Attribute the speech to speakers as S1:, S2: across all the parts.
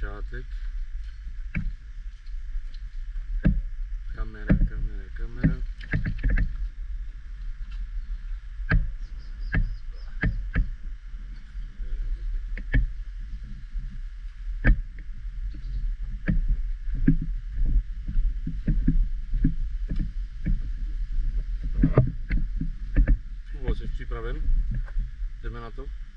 S1: začátek. Kamera, kamera, kamera. Jdeme na to?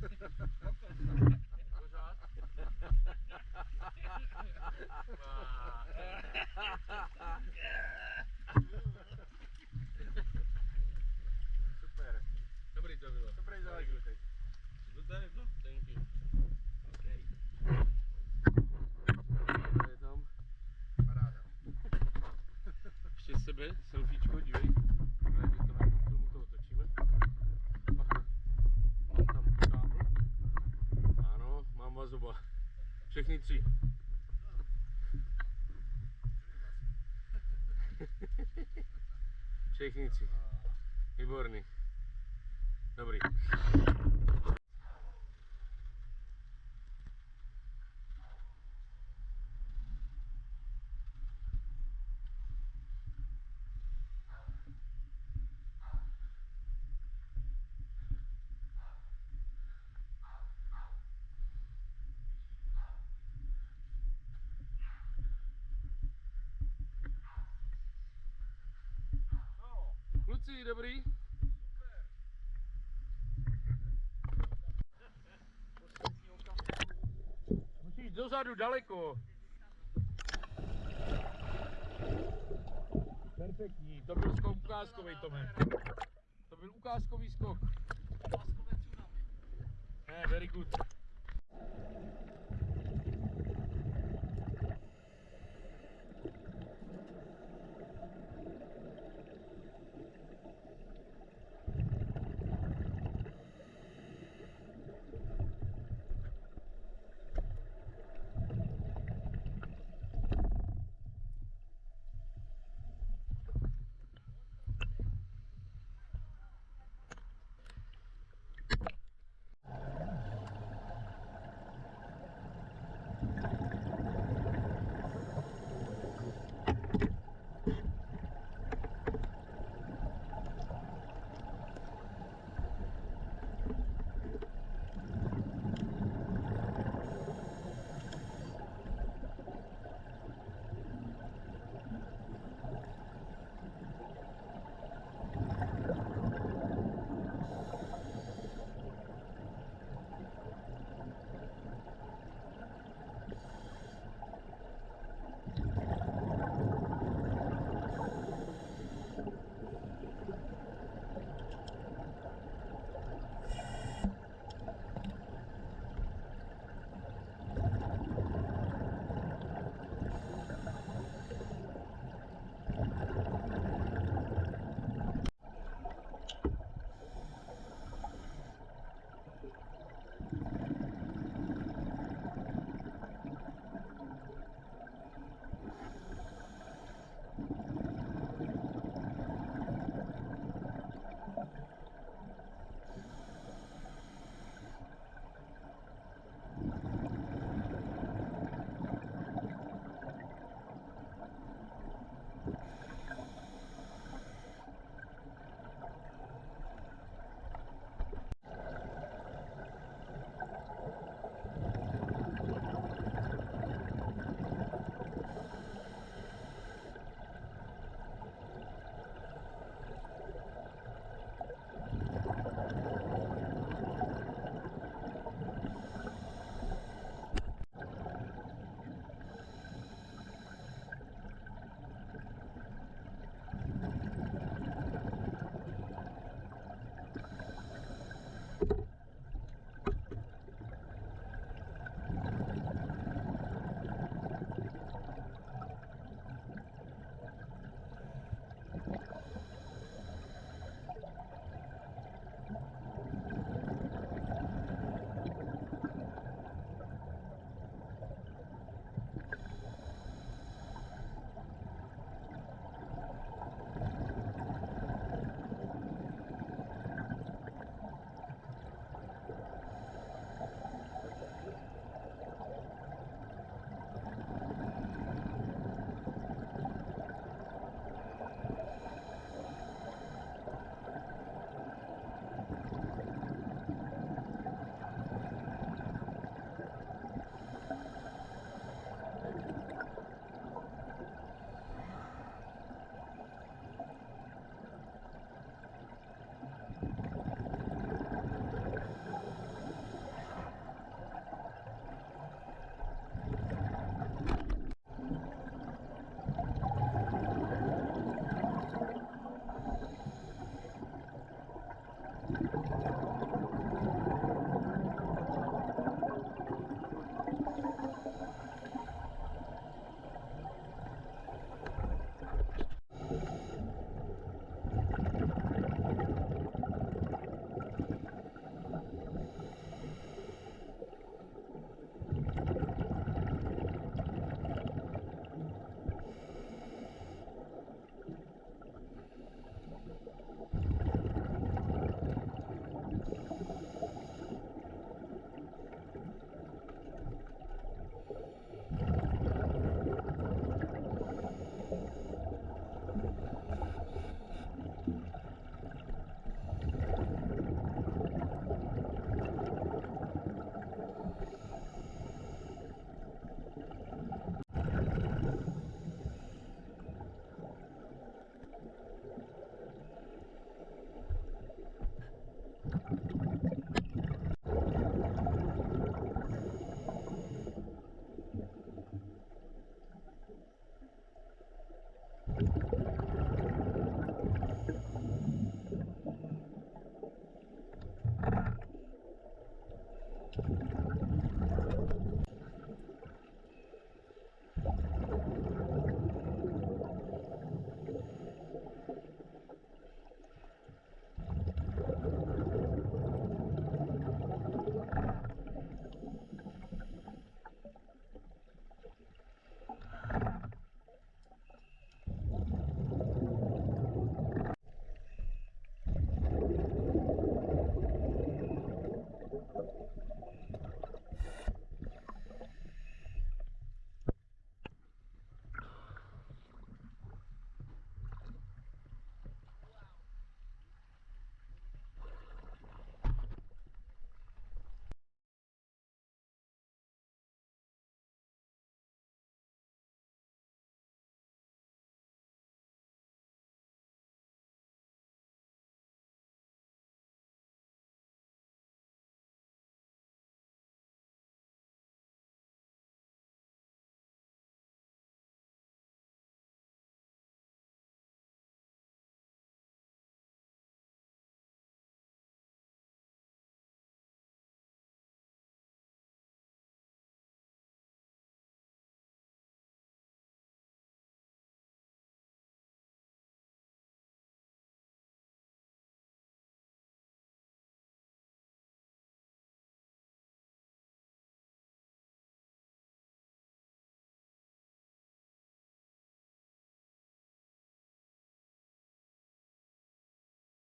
S1: Pořád?
S2: Super.
S1: Dobrý to bylo.
S2: Dobrý zážitek.
S1: No to je to. Thank you.
S2: Okay.
S1: To je tam.
S2: Paráda.
S1: Ještě sebe, selfiečko, dívej. техниці. Техниці. І
S2: борний.
S1: Kluci, dobrý? Musíš dozadu daleko. Perfektní, to byl skok ukázkový, Tome. To byl ukázkový skok. Ne, very good.